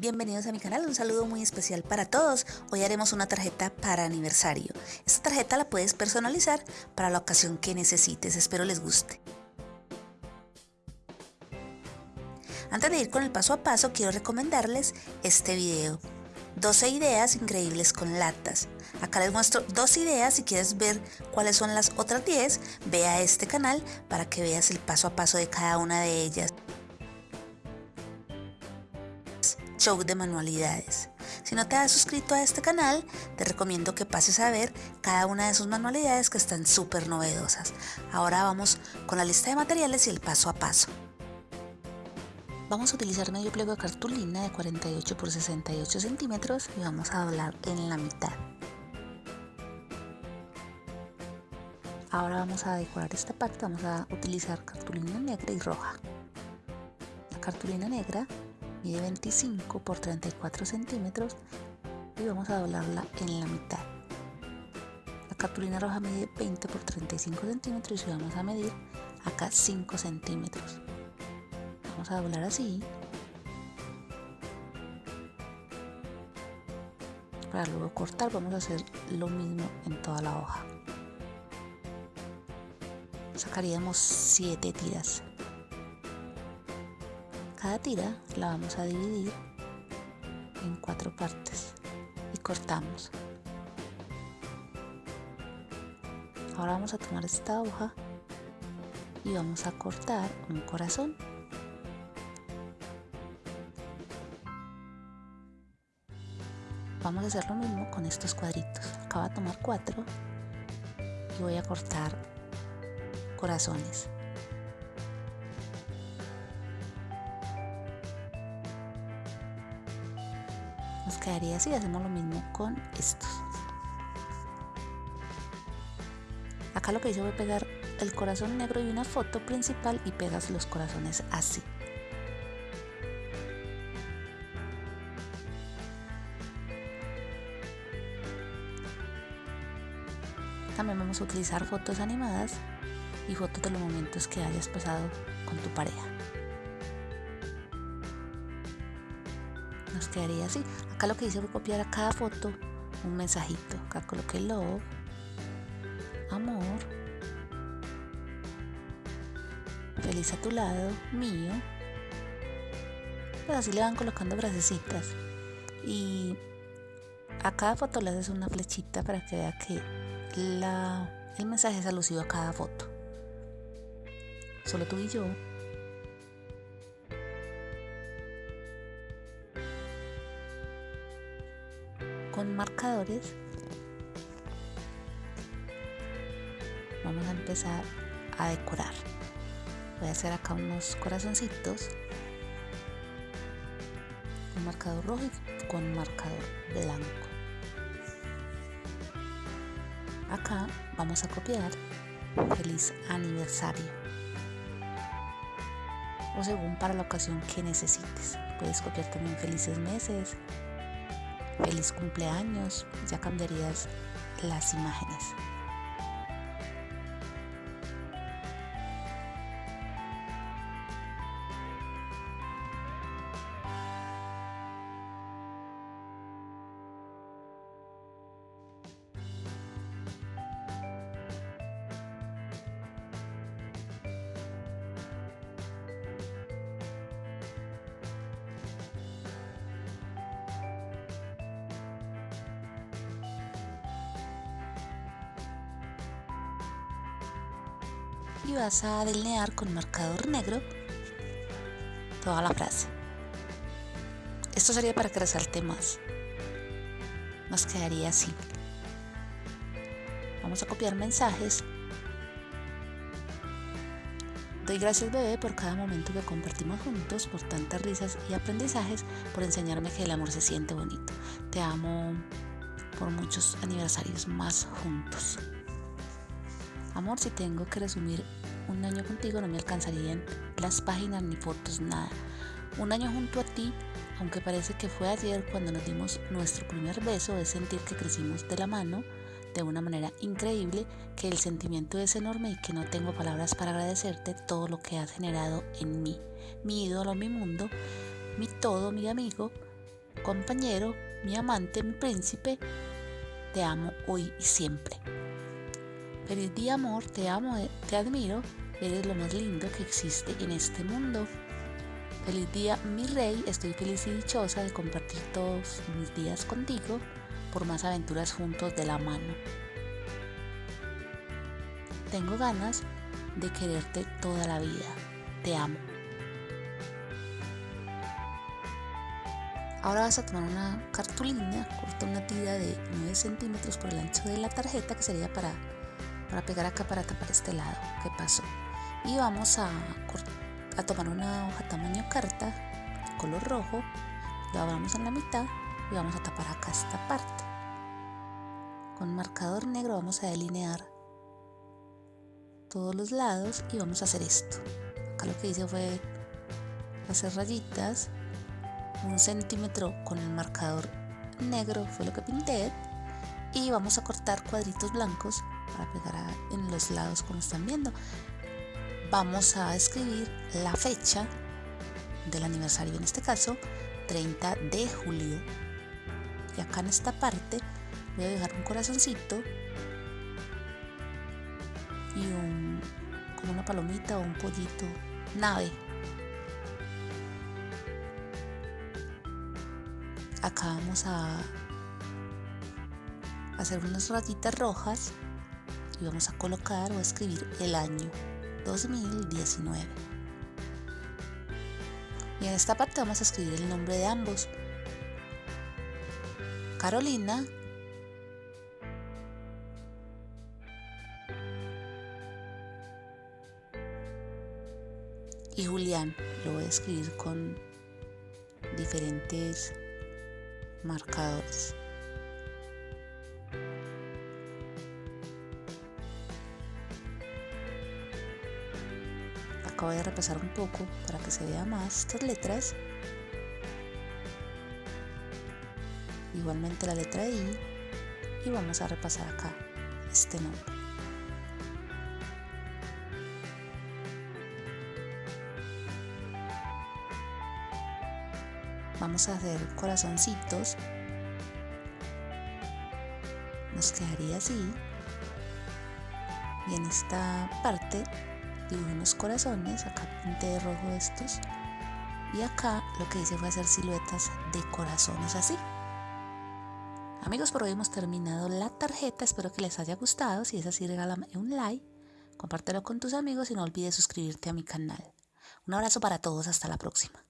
Bienvenidos a mi canal, un saludo muy especial para todos. Hoy haremos una tarjeta para aniversario. Esta tarjeta la puedes personalizar para la ocasión que necesites, espero les guste. Antes de ir con el paso a paso, quiero recomendarles este video. 12 ideas increíbles con latas. Acá les muestro dos ideas, si quieres ver cuáles son las otras 10, ve a este canal para que veas el paso a paso de cada una de ellas. Show de manualidades. Si no te has suscrito a este canal, te recomiendo que pases a ver cada una de sus manualidades que están súper novedosas. Ahora vamos con la lista de materiales y el paso a paso. Vamos a utilizar medio pliego de cartulina de 48 por 68 centímetros y vamos a doblar en la mitad. Ahora vamos a decorar esta parte, vamos a utilizar cartulina negra y roja. La cartulina negra mide 25 por 34 centímetros y vamos a doblarla en la mitad. La cartulina roja mide 20 por 35 centímetros y vamos a medir acá 5 centímetros. Vamos a doblar así. Para luego cortar vamos a hacer lo mismo en toda la hoja. Sacaríamos 7 tiras. Tira la vamos a dividir en cuatro partes y cortamos. Ahora vamos a tomar esta hoja y vamos a cortar un corazón. Vamos a hacer lo mismo con estos cuadritos. Acabo de tomar cuatro y voy a cortar corazones. Nos quedaría así hacemos lo mismo con estos. Acá lo que hice fue pegar el corazón negro y una foto principal y pegas los corazones así. También vamos a utilizar fotos animadas y fotos de los momentos que hayas pasado con tu pareja nos quedaría así. Acá lo que hice fue copiar a cada foto un mensajito. Acá coloqué love, amor, feliz a tu lado, mío. Pues así le van colocando frasecitas. Y a cada foto le haces una flechita para que vea que la, el mensaje es alusivo a cada foto. Solo tú y yo. Con marcadores. Vamos a empezar a decorar. Voy a hacer acá unos corazoncitos. Con marcador rojo y con marcador blanco. Acá vamos a copiar. Feliz aniversario. O según para la ocasión que necesites. Puedes copiar también felices meses feliz cumpleaños, ya cambiarías las imágenes. Y vas a delinear con marcador negro toda la frase. Esto sería para que resalte más. Nos quedaría así. Vamos a copiar mensajes. Doy gracias bebé por cada momento que compartimos juntos, por tantas risas y aprendizajes, por enseñarme que el amor se siente bonito. Te amo por muchos aniversarios más juntos. Amor, si tengo que resumir un año contigo no me alcanzarían las páginas ni fotos, nada. Un año junto a ti, aunque parece que fue ayer cuando nos dimos nuestro primer beso, es sentir que crecimos de la mano de una manera increíble, que el sentimiento es enorme y que no tengo palabras para agradecerte todo lo que has generado en mí, mi ídolo, mi mundo, mi todo, mi amigo, compañero, mi amante, mi príncipe, te amo hoy y siempre. Feliz día amor, te amo, te admiro, eres lo más lindo que existe en este mundo. Feliz día mi rey, estoy feliz y dichosa de compartir todos mis días contigo por más aventuras juntos de la mano. Tengo ganas de quererte toda la vida, te amo. Ahora vas a tomar una cartulina, corta una tira de 9 centímetros por el ancho de la tarjeta que sería para, para pegar acá para tapar este lado que pasó. Y vamos a, tomar una hoja tamaño carta, color rojo, la abramos en la mitad y vamos a tapar acá esta parte. Con marcador negro vamos a delinear todos los lados y vamos a hacer esto. Acá lo que hice fue hacer rayitas un centímetro con el marcador negro fue lo que pinté y vamos a cortar cuadritos blancos para pegar en los lados como están viendo. Vamos a escribir la fecha del aniversario en este caso 30 de julio. Y acá en esta parte voy a dejar un corazoncito y un como una palomita o un pollito nave. Acá vamos a hacer unas rayitas rojas y vamos a colocar o escribir el año 2019 y en esta parte vamos a escribir el nombre de ambos. Carolina. Y Julián. Lo voy a escribir con diferentes marcadores. Acabo de repasar un poco para que se vea más estas letras. Igualmente la letra I y vamos a repasar acá este nombre. vamos a hacer corazoncitos nos quedaría así y en esta parte dibujo unos corazones acá pinté de rojo estos y acá lo que hice fue hacer siluetas de corazones así. Amigos por hoy hemos terminado la tarjeta espero que les haya gustado si es así regálame un like compártelo con tus amigos y no olvides suscribirte a mi canal. Un abrazo para todos hasta la próxima